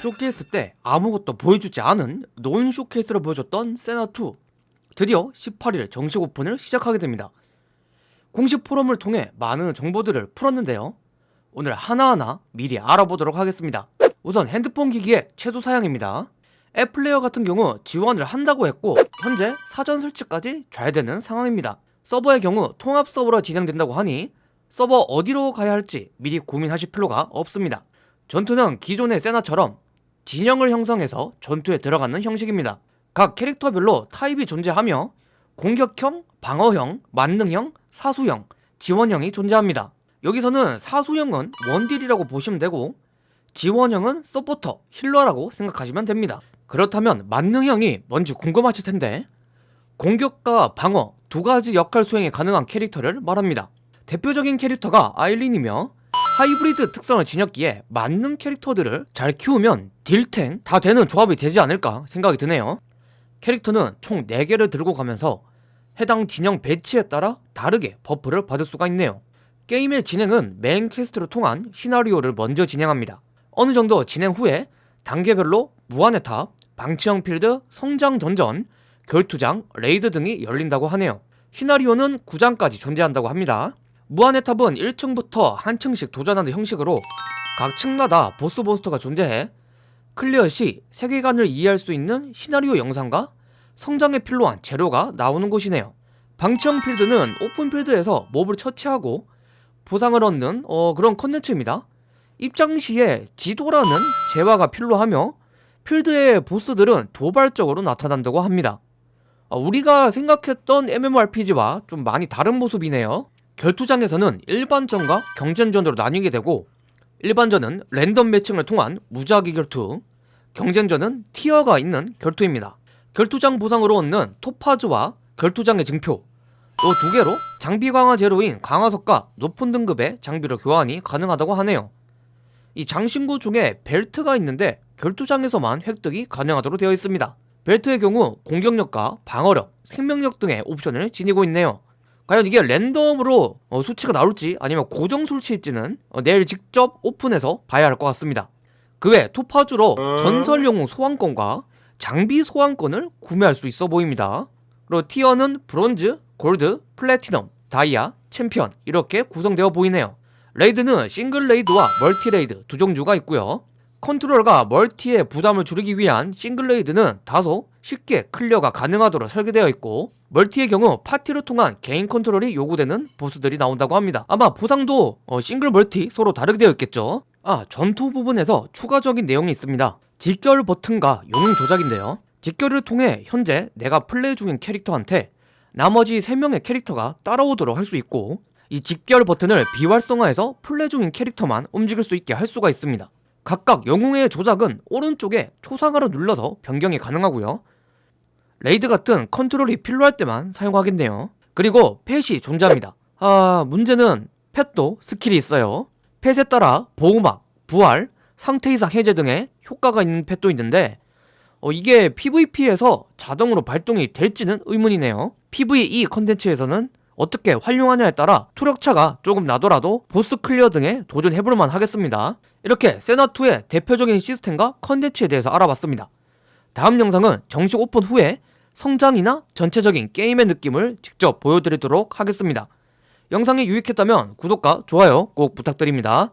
쇼케이스 때 아무것도 보여주지 않은 non 쇼케이스를 보여줬던 세나2 드디어 18일 정식 오픈을 시작하게 됩니다. 공식 포럼을 통해 많은 정보들을 풀었는데요. 오늘 하나하나 미리 알아보도록 하겠습니다. 우선 핸드폰 기기의 최소 사양입니다. 앱플레이어 같은 경우 지원을 한다고 했고 현재 사전 설치까지 잘 되는 상황입니다. 서버의 경우 통합 서버로 진행된다고 하니 서버 어디로 가야 할지 미리 고민하실 필요가 없습니다. 전투는 기존의 세나처럼 진영을 형성해서 전투에 들어가는 형식입니다. 각 캐릭터별로 타입이 존재하며 공격형, 방어형, 만능형, 사수형, 지원형이 존재합니다. 여기서는 사수형은 원딜이라고 보시면 되고 지원형은 서포터, healer라고 생각하시면 됩니다. 그렇다면 만능형이 뭔지 궁금하실 텐데 공격과 방어 두 가지 역할 수행이 가능한 캐릭터를 말합니다. 대표적인 캐릭터가 아일린이며 하이브리드 특성을 지녔기에 만능 캐릭터들을 잘 키우면 딜탱 다 되는 조합이 되지 않을까 생각이 드네요. 캐릭터는 총 4개를 들고 가면서 해당 진영 배치에 따라 다르게 buff를 받을 수가 있네요. 게임의 진행은 메인 quest를 통한 시나리오를 먼저 진행합니다. 어느 정도 진행 후에 단계별로 무한의 탑, 방치형 필드, 성장 던전, 결투장, raid 등이 열린다고 하네요. 시나리오는 9장까지 존재한다고 합니다 무한의 탑은 1층부터 한 층씩 도전하는 형식으로 각 층마다 보스 몬스터가 존재해 clear 시 세계관을 이해할 수 있는 시나리오 영상과 성장에 필요한 재료가 나오는 곳이네요. 방치형 필드는 오픈 필드에서 몹을 처치하고 보상을 얻는 어, 그런 컨텐츠입니다. 입장 시에 지도라는 재화가 필요하며 필드의 보스들은 돌발적으로 나타난다고 합니다. 어, 우리가 생각했던 MMORPG와 좀 많이 다른 모습이네요 결투장에서는 일반전과 경쟁전으로 나뉘게 되고 일반전은 랜덤 매칭을 통한 무작위 결투 경쟁전은 티어가 있는 결투입니다. 결투장 보상으로 얻는 토파즈와 결투장의 증표 이 두 개로 장비 강화 제로인 강화석과 높은 등급의 장비로 교환이 가능하다고 하네요. 이 장신구 중에 벨트가 있는데 결투장에서만 획득이 가능하도록 되어 있습니다. 벨트의 경우 공격력과 방어력, 생명력 등의 옵션을 지니고 있네요 과연 이게 랜덤으로 어, 수치가 나올지 아니면 고정 수치일지는 어, 내일 직접 오픈해서 봐야 할 것 같습니다. 그 외 토파즈로 전설 영웅 소환권과 장비 소환권을 구매할 수 있어 보입니다. 그리고 티어는 브론즈, 골드, 플래티넘, 다이아, 챔피언 이렇게 구성되어 보이네요. raid는 싱글 raid와 멀티 raid 두 종류가 있고요 컨트롤과 multi의 부담을 줄이기 위한 싱글 raid는 다소 쉽게 clear가 가능하도록 설계되어 있고 multi의 경우 파티를 통한 개인 컨트롤이 요구되는 보스들이 나온다고 합니다. 아마 보상도 어, 싱글 multi 서로 다르게 되어 있겠죠? 아 전투 부분에서 추가적인 내용이 있습니다. 집결 버튼과 영웅 조작인데요. 집결을 통해 현재 내가 플레이 중인 캐릭터한테 나머지 3명의 캐릭터가 따라오도록 할 수 있고 이 집결 버튼을 비활성화해서 플레이 중인 캐릭터만 움직일 수 있게 할 수가 있습니다 각각 영웅의 조작은 오른쪽에 초상화로 눌러서 변경이 가능하고요. raid 같은 컨트롤이 필요할 때만 사용하겠네요. 그리고 펫이 존재합니다. 아 문제는 펫도 스킬이 있어요. 펫에 따라 보호막, 부활, 상태 이상 해제 등의 효과가 있는 펫도 있는데 어, 이게 PVP에서 자동으로 발동이 될지는 의문이네요. PVE 컨텐츠에서는 어떻게 활용하냐에 따라 투력차가 조금 나더라도 보스 clear 등에 도전해볼만 하겠습니다. 이렇게 세나2의 대표적인 시스템과 컨텐츠에 대해서 알아봤습니다. 다음 영상은 정식 오픈 후에 성장이나 전체적인 게임의 느낌을 직접 보여드리도록 하겠습니다. 영상이 유익했다면 구독과 좋아요 꼭 부탁드립니다